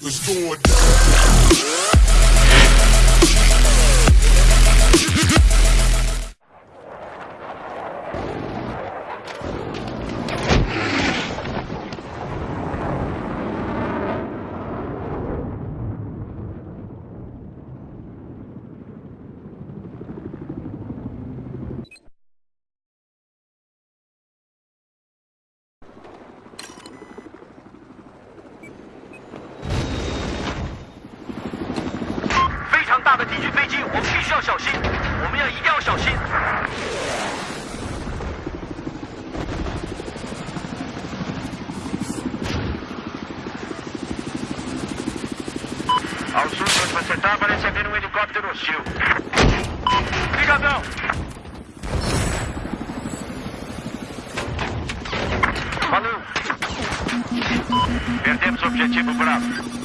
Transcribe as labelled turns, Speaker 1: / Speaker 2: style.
Speaker 1: It's going. 的敌军飞机，我们必须要小心，我们要一定要小心。Ao sul de onde você está, parece haver um helicóptero hostil. Ligadão! Valeu! Perdemos o objetivo Bravo.